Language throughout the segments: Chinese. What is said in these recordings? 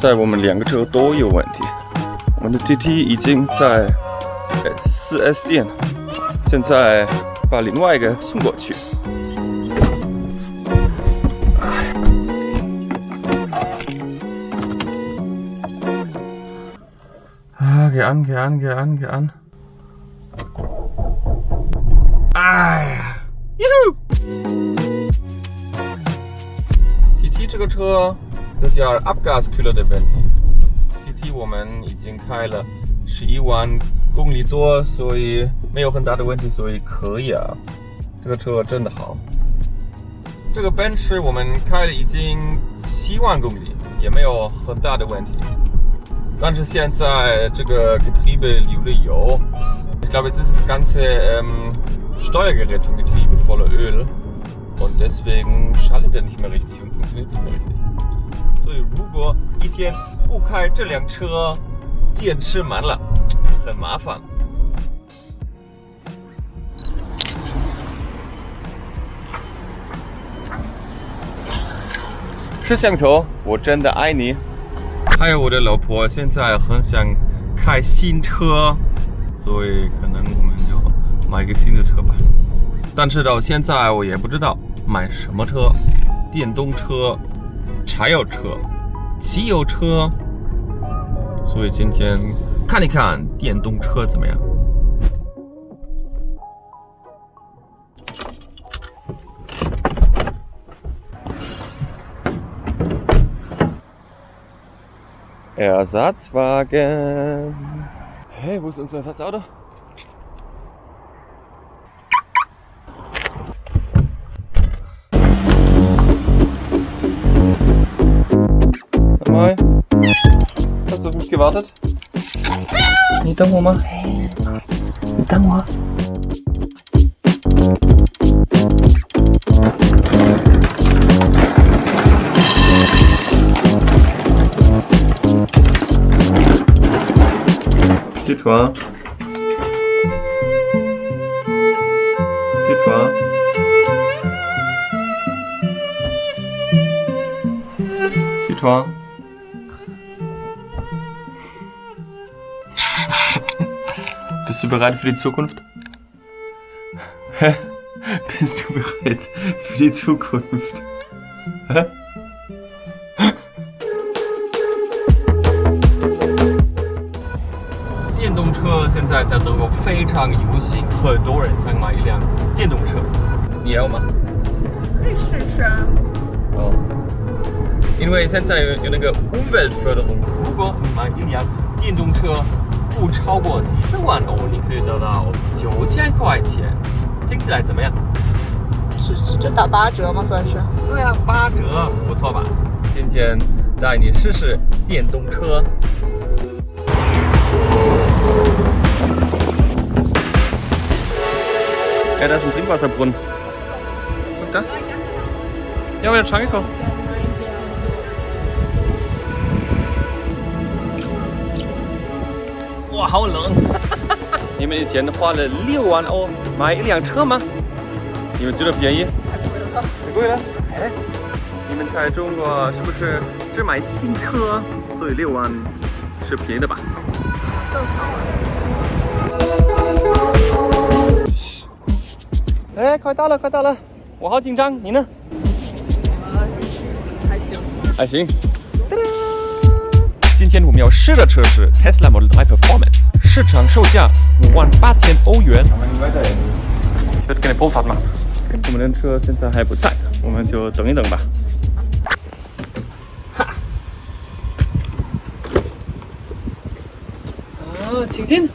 在我们两个车都有问题，我们的 TT 已经在呃 4S 店，现在把另外一个送过去。啊，给安，给安，给安，给安。哎呀，哟！TT 这个车有点 Abgaskühler 的问题。TT 我们已经开了十一万公里多，所以没有很大的问题，所以可以啊。这个车真的好。这个奔驰我们开了已经七万公里，也没有很大的问题。但是现在这个 Getriebe 流了油，ich glaube jetzt ist das ganze ähm, Steuergerät vom Getriebe voller Öl und deswegen schaltet er nicht mehr richtig und funktioniert nicht mehr richtig. 所以如果一天不开这辆车，电池满了，很麻烦。摄像头，我真的爱你。还有我的老婆现在很想开新车，所以可能我们就买一个新的车吧。但是到现在我也不知道买什么车，电动车、柴油车、汽油车。所以今天看一看电动车怎么样。Ersatzwagen. Hey, wo ist unser Ersatzauto? kurz gewartet. Então, Mama. Então, Mama. Steht wahr. Bist du bereit für die Zukunft? Hä? Bist du bereit für die Zukunft? Hä? 电动车现在在德国非常流行，很多人想买一辆电动车。你要吗？可以试试啊。哦，因为现在有有那个 Umweltförderung，如果你买一辆电动车不超过四万欧你可以得到九千块钱。听起来怎么样？是是这打八折吗算是？对呀八折不错吧。今天带你试试电动车。要不要尝一口 Wow, 好冷！你们以前花了六万欧买一辆车吗？你们觉得便宜？太贵了。太贵了哎，你们在中国是不是只买新车，所以六万是便宜的吧？正常啊。哎，快到了，快到了！我好紧张，你呢？还行。还行。今天我们要试的车是 Tesla Model 3 Performance，市场售价五万八千欧元。Ich würde gerne Probefahrt machen。我们的车现在还不在，我们就等一等吧。哈！啊，请进。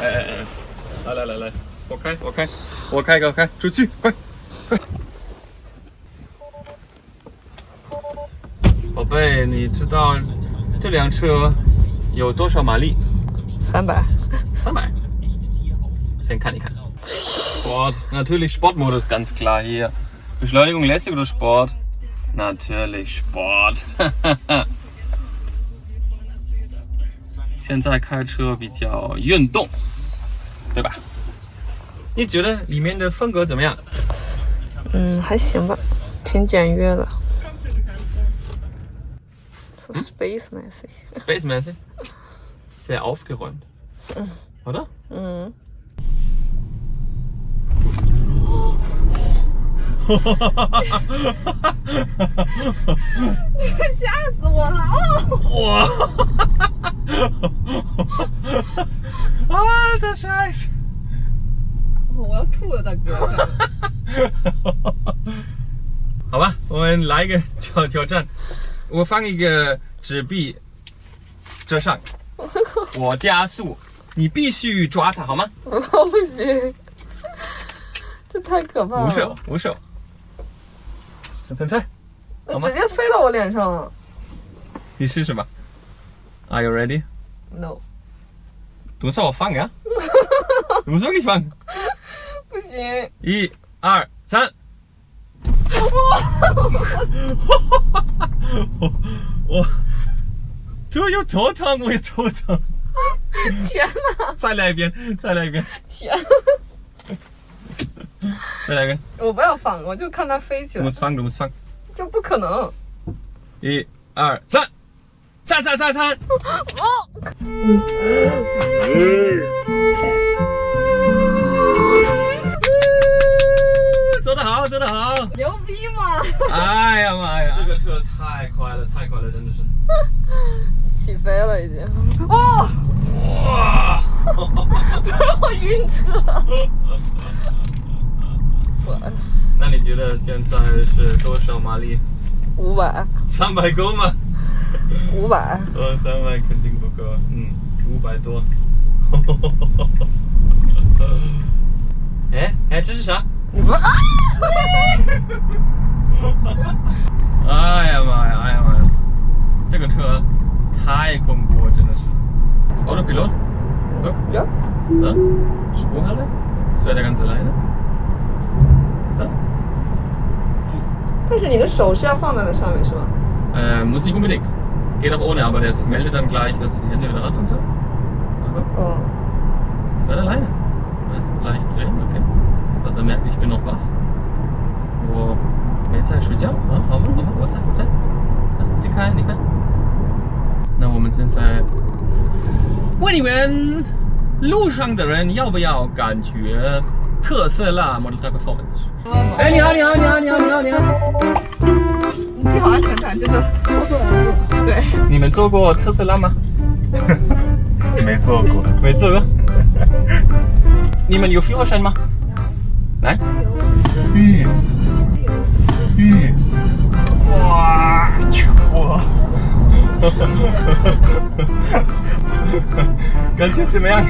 哎哎哎！来来来来，我开我开我开我开，出去快快！你知道这辆车有多少马力？三百。三百。先看一看。Sport, natürlich Sportmodus, ganz klar hier. Beschleunigung lässig oder Sport? Natürlich Sport. 现在开车比较运动，对吧？你觉得里面的风格怎么样？嗯，还行吧，挺简约的。So space messy. Space messy. Sehr aufgeräumt. Oder? 嗯。吓死我了！哇！啊，这 scheiße！我要吐了，大哥。好吧，我们来一个挑挑战。 我放一个纸币遮上，我加速，你必须抓它好吗？我不行，这太可怕了。无手，无手，小三菜，直接飞到我脸上了。你试试吧。Are you ready? No. 多少我放呀？多少你放？不行。一、二、三。我，这又头疼，我也头疼。天哪！再来一遍，再来一遍。天。再来一遍。我不要放，我就看它飞起来。Du musst fangen, du musst fangen. 这不可能。一、二、三，三三三三。走好，走得好。牛逼嘛？哎呀妈呀，这个车太快了，太快了，真的是。起飞了已经。哦。哇！我晕车。那你觉得现在是多少马力？五百。三百够吗？五百。呃，三百肯定不够。嗯，五百多。哎哎，这是啥？哎呀妈呀！哎呀妈呀！这个车太恐怖，真的是。Autopilot? Ja. So, Sprunghalle? Das fährt er ganz alleine. So. 但是你的手是要放在那上面是吧？ Äh, muss nicht unbedingt. Geht auch ohne, aber das meldet dann gleich, dass ich die Hände wieder ran und so. Aber 哦。 fährt alleine. Das leicht drehen, okay. Er merkt, ich bin noch wach. Oh, jetzt Zeit 睡觉啊，好吗？好吗？我在，我在。那仔细看，你看。那我们现在问你们，路上的人要不要感觉特斯拉 Model 3 Performance？哎，你好，你好，你好，你好，你好，你好。你系好安全带，真的。对。你们坐过特斯拉吗？没坐过，没坐过。你们有 Führerschein 吗？来。咦咦，哇，哇，感觉怎么样？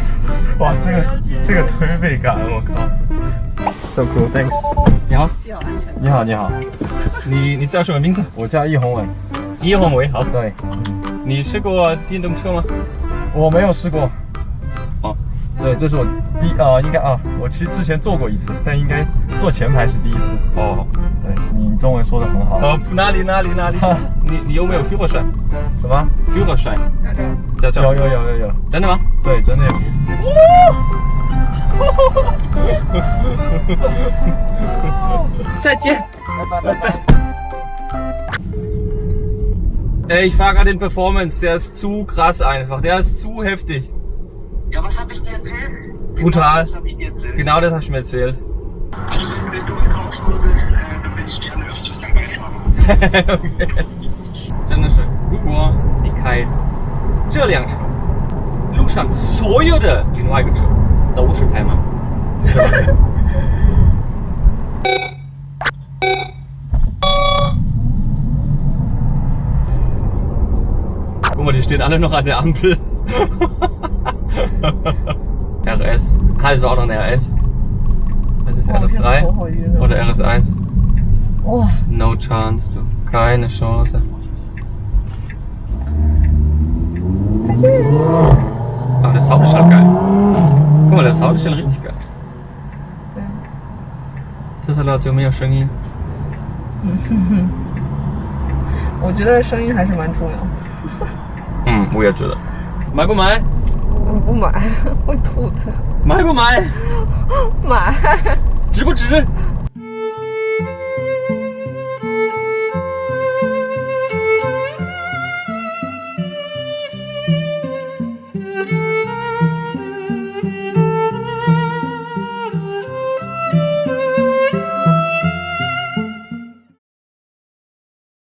哇，这个这个推背感，我靠，so cool，thanks。你好。你好，你好，你你叫什么名字？我叫易宏伟。易宏伟，好。对，你试过电动车吗？我没有试过。哦，对，这是我第啊，应该啊，我其实之前坐过一次，但应该坐前排是第一次哦。对，你中文说的很好。哦，哪里哪里哪里？你你有没有 feel 帅？什么 feel 帅？有有有有有，真的吗？对，真的。哇！哈哈哈哈哈哈！再见。拜拜拜拜。Ich fand den Performance, der ist zu krass einfach, der ist zu heftig. Ja, was habe ich dir erzählt? Brutal. Was habe ich dir erzählt? Genau das hast du mir erzählt. Also, wenn du in Karlsruhe bist, äh, dann will ich gerne öfters dabei fahren. okay. 真的是，如果你开这辆车，路上所有的另外一个车都是开满，是吧？ Guck mal, die stehen alle noch an der Ampel. RS. Ah, das auch noch ein RS. Das ist oh, RS3 oder RS1. Oh. No chance, du. Keine Chance. Aber der Sound ist schon geil. Guck mal, der Sound ist schon richtig geil. Das ist halt mega hm, oh 声音。我觉得声音还是蛮重要。嗯，我也觉得。买不买？不买 会吐的。买不买？买。值不值？